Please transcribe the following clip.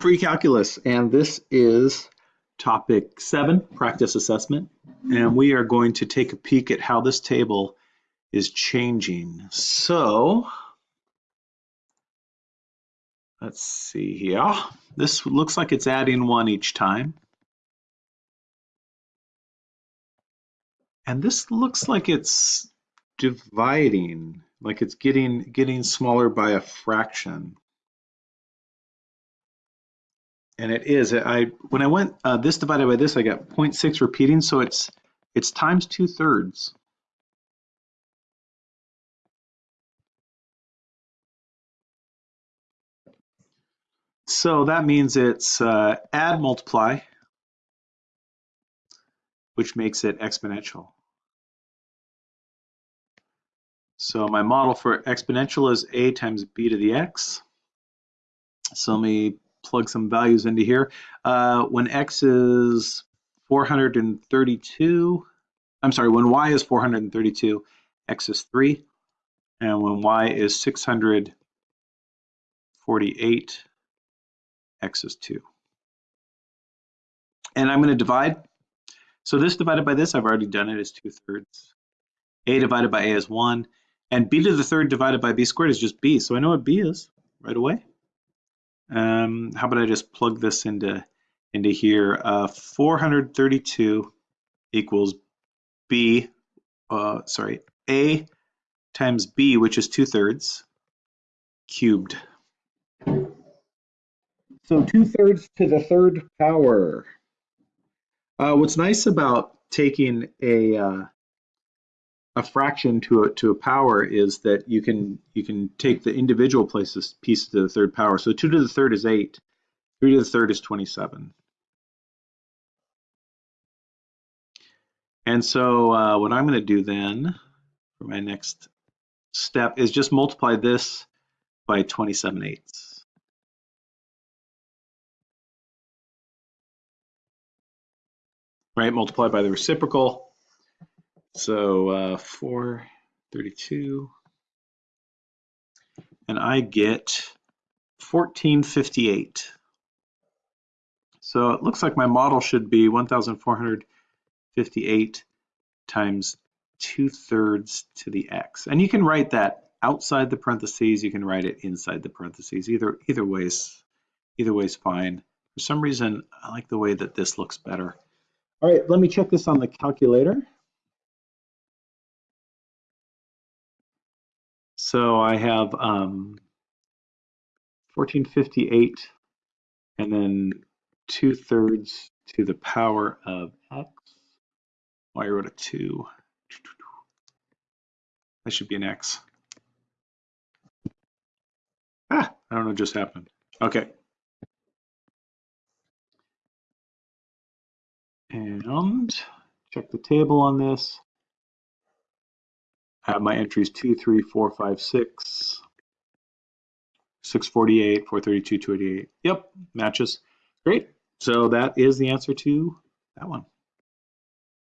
precalculus, and this is topic seven, practice assessment. And we are going to take a peek at how this table is changing. So let's see here. This looks like it's adding one each time. And this looks like it's dividing, like it's getting getting smaller by a fraction. And it is. I when I went uh, this divided by this, I got 0.6 repeating, so it's it's times two thirds. So that means it's uh, add multiply, which makes it exponential. So my model for exponential is a times b to the x. So let me plug some values into here. Uh, when x is 432, I'm sorry, when y is 432, x is 3. And when y is 648, x is 2. And I'm going to divide. So this divided by this, I've already done it, is 2 thirds. a divided by a is 1. And b to the third divided by b squared is just b. So I know what b is right away. Um, how about I just plug this into into here? Uh, 432 equals b, uh, sorry, a times b, which is two thirds, cubed. So two thirds to the third power. Uh, what's nice about taking a uh, a fraction to a to a power is that you can you can take the individual places pieces to the third power. So two to the third is eight, three to the third is 27. And so uh, what I'm going to do then for my next step is just multiply this by 27 eighths. Right, multiply by the reciprocal. So uh, 432, and I get 1458. So it looks like my model should be 1458 times 2 thirds to the x. And you can write that outside the parentheses, you can write it inside the parentheses. Either either way's either way's fine. For some reason, I like the way that this looks better. All right, let me check this on the calculator. So I have um, 1458 and then 2 thirds to the power of x. Why oh, I wrote a 2. That should be an x. Ah, I don't know what just happened. Okay. And check the table on this have my entries 2, 3, 4, 5, 6, 648, 432, 288. Yep, matches. Great. So that is the answer to that one.